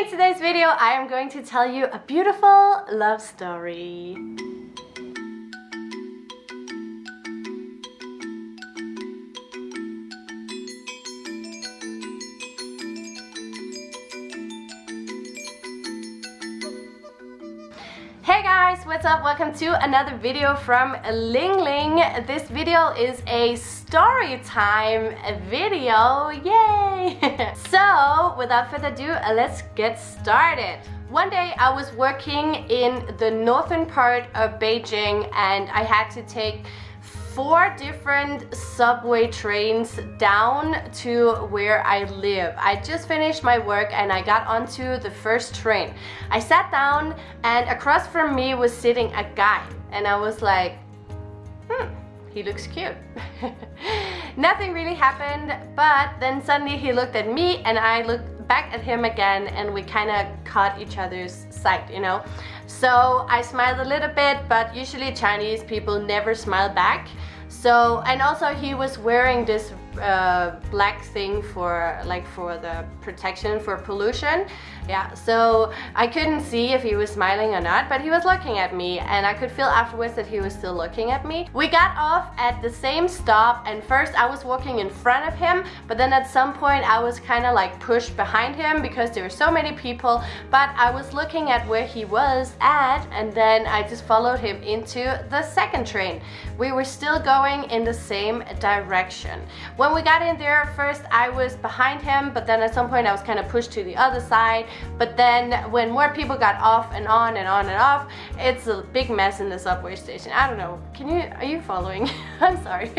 In today's video, I am going to tell you a beautiful love story. Guys, what's up? Welcome to another video from Ling Ling. This video is a story time video, yay! so, without further ado, uh, let's get started. One day I was working in the northern part of Beijing and I had to take four different subway trains down to where I live. I just finished my work and I got onto the first train. I sat down and across from me was sitting a guy and I was like, hmm, he looks cute. Nothing really happened, but then suddenly he looked at me and I looked back at him again and we kind of caught each other's sight, you know? So I smiled a little bit, but usually Chinese people never smile back. So, and also he was wearing this uh, black thing for like for the protection for pollution. Yeah so I couldn't see if he was smiling or not but he was looking at me and I could feel afterwards that he was still looking at me. We got off at the same stop and first I was walking in front of him but then at some point I was kind of like pushed behind him because there were so many people but I was looking at where he was at and then I just followed him into the second train. We were still going in the same direction when we got in there, first I was behind him, but then at some point I was kind of pushed to the other side. But then when more people got off and on and on and off, it's a big mess in the subway station. I don't know. Can you, are you following? I'm sorry.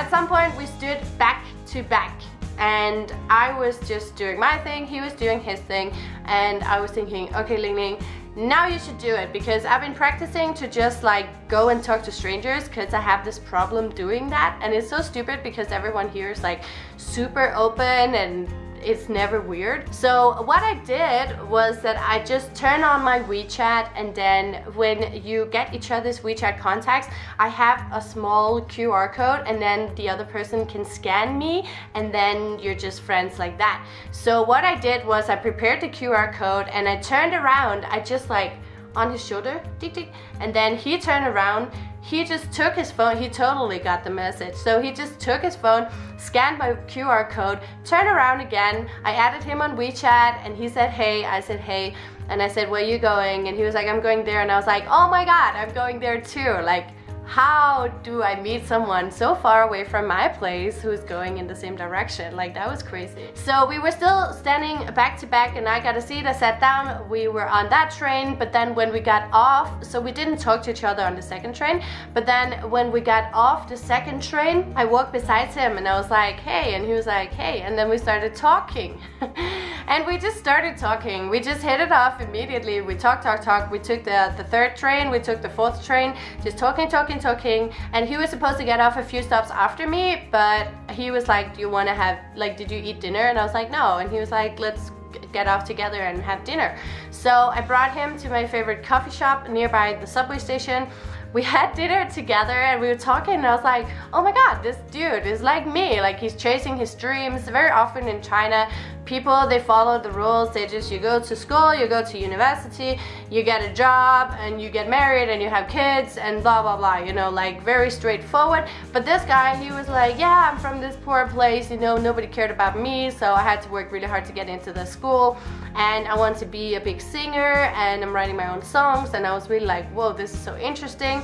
at some point we stood back to back and I was just doing my thing, he was doing his thing, and I was thinking, okay Ling Ling, now you should do it because I've been practicing to just like go and talk to strangers because I have this problem doing that and it's so stupid because everyone here is like super open and it's never weird. So what I did was that I just turn on my WeChat and then when you get each other's WeChat contacts, I have a small QR code and then the other person can scan me and then you're just friends like that. So what I did was I prepared the QR code and I turned around, I just like on his shoulder, tick tick, and then he turned around he just took his phone, he totally got the message. So he just took his phone, scanned my QR code, turned around again. I added him on WeChat and he said, hey, I said, hey. And I said, where you going? And he was like, I'm going there. And I was like, oh my God, I'm going there too. Like, how do I meet someone so far away from my place who's going in the same direction? Like that was crazy. So we were still standing back to back and I got a seat, I sat down, we were on that train, but then when we got off, so we didn't talk to each other on the second train, but then when we got off the second train, I walked beside him and I was like, hey, and he was like, hey, and then we started talking. and we just started talking. We just hit it off immediately. We talked, talked, talked. We took the, the third train, we took the fourth train, just talking, talking, talking, and he was supposed to get off a few stops after me, but he was like, do you want to have, like, did you eat dinner? And I was like, no. And he was like, let's get off together and have dinner. So I brought him to my favorite coffee shop nearby the subway station we had dinner together and we were talking and I was like, oh my god, this dude is like me. Like he's chasing his dreams. Very often in China, people, they follow the rules. They just, you go to school, you go to university, you get a job and you get married and you have kids and blah, blah, blah, you know, like very straightforward. But this guy, he was like, yeah, I'm from this poor place, you know, nobody cared about me. So I had to work really hard to get into the school and I want to be a big singer and I'm writing my own songs and I was really like, whoa, this is so interesting.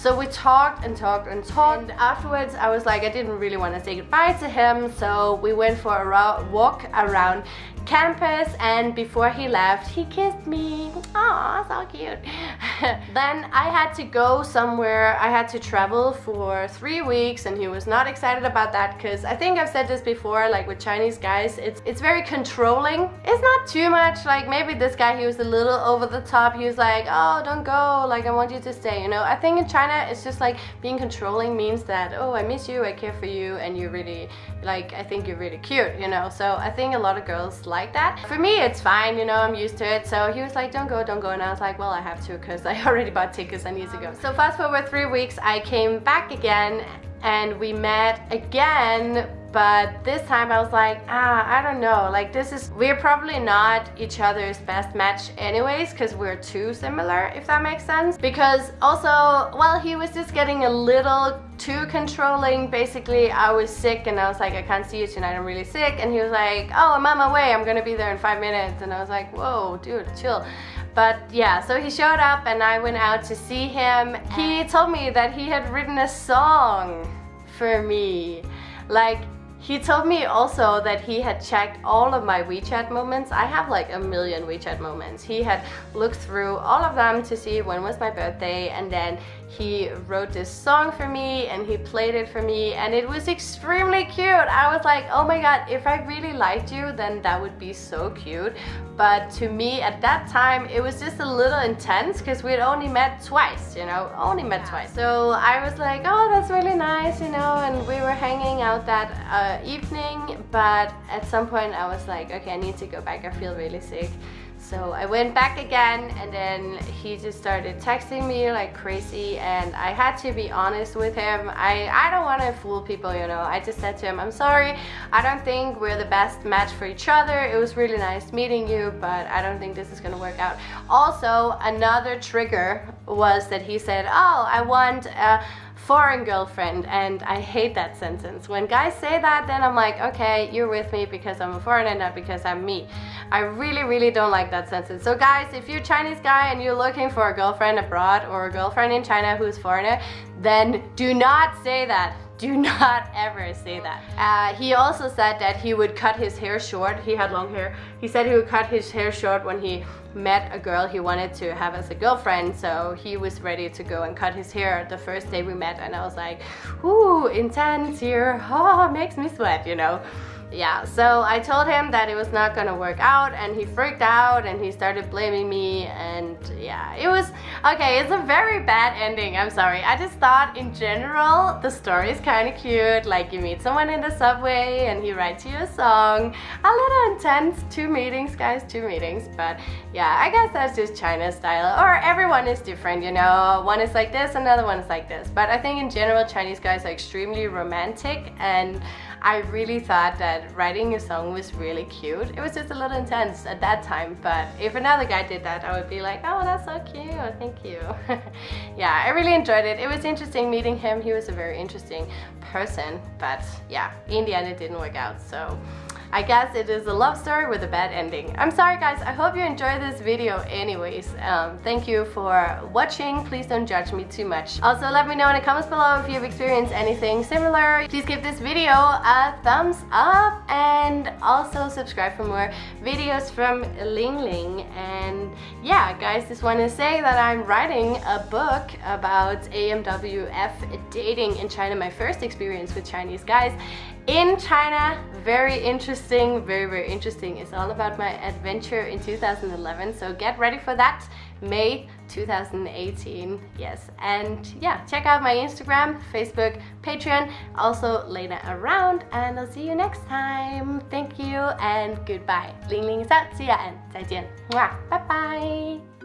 So we talked and talked and talked. And afterwards, I was like, I didn't really want to say goodbye to him. So we went for a walk around campus and before he left he kissed me. Oh so cute. Then I had to go somewhere I had to travel for three weeks and he was not excited about that because I think I've said this before like with Chinese guys it's it's very controlling. It's not too much like maybe this guy he was a little over the top. He was like oh don't go. Like I want you to stay you know? I think in China it's just like being controlling means that oh I miss you I care for you and you really like I think you're really cute you know so I think a lot of girls like like that. For me, it's fine, you know, I'm used to it. So he was like, don't go, don't go. And I was like, well, I have to because I already bought tickets I need to go. So fast forward three weeks, I came back again and we met again but this time I was like, ah, I don't know. Like this is, we're probably not each other's best match anyways, because we're too similar, if that makes sense. Because also, well, he was just getting a little too controlling. Basically, I was sick and I was like, I can't see you tonight, I'm really sick. And he was like, oh, I'm on my way, I'm gonna be there in five minutes. And I was like, whoa, dude, chill. But yeah, so he showed up and I went out to see him. He told me that he had written a song for me. Like, he told me also that he had checked all of my WeChat moments. I have like a million WeChat moments. He had looked through all of them to see when was my birthday and then he wrote this song for me and he played it for me and it was extremely cute. I was like, oh my god, if I really liked you, then that would be so cute. But to me at that time, it was just a little intense because we had only met twice, you know, only met yeah. twice. So I was like, oh, that's really nice, you know, and we were hanging out that uh, evening. But at some point I was like, okay, I need to go back. I feel really sick. So I went back again and then he just started texting me like crazy and I had to be honest with him. I, I don't want to fool people, you know. I just said to him, I'm sorry, I don't think we're the best match for each other. It was really nice meeting you, but I don't think this is going to work out. Also, another trigger was that he said, oh, I want... Uh, foreign girlfriend and I hate that sentence. When guys say that then I'm like okay you're with me because I'm a foreigner not because I'm me. I really really don't like that sentence. So guys if you're a Chinese guy and you're looking for a girlfriend abroad or a girlfriend in China who's foreigner then do not say that do not ever say that. Uh, he also said that he would cut his hair short. He had long hair. He said he would cut his hair short when he met a girl he wanted to have as a girlfriend. So he was ready to go and cut his hair the first day we met. And I was like, ooh, intense here. Oh, makes me sweat, you know yeah, so I told him that it was not gonna work out and he freaked out and he started blaming me and yeah, it was, okay, it's a very bad ending, I'm sorry. I just thought in general the story is kind of cute, like you meet someone in the subway and he writes you a song. A little intense, two meetings guys, two meetings, but yeah, I guess that's just China style or everyone is different, you know, one is like this, another one is like this. But I think in general Chinese guys are extremely romantic and I really thought that writing a song was really cute. It was just a little intense at that time, but if another guy did that, I would be like, oh, that's so cute, thank you. yeah, I really enjoyed it. It was interesting meeting him. He was a very interesting person, but yeah, in the end it didn't work out, so I guess it is a love story with a bad ending. I'm sorry guys, I hope you enjoyed this video anyways. Um, thank you for watching. Please don't judge me too much. Also, let me know in the comments below if you've experienced anything similar. Please give this video a thumbs up and also subscribe for more videos from Ling Ling. And yeah, guys, just want to say that I'm writing a book about AMWF dating in China, my first experience with Chinese guys in China. Very interesting, very, very interesting. It's all about my adventure in 2011. So get ready for that. May 2018, yes. And yeah, check out my Instagram, Facebook, Patreon, also Lena around. And I'll see you next time. Thank you and goodbye. Ling Ling out. See ya and 再见. Bye bye.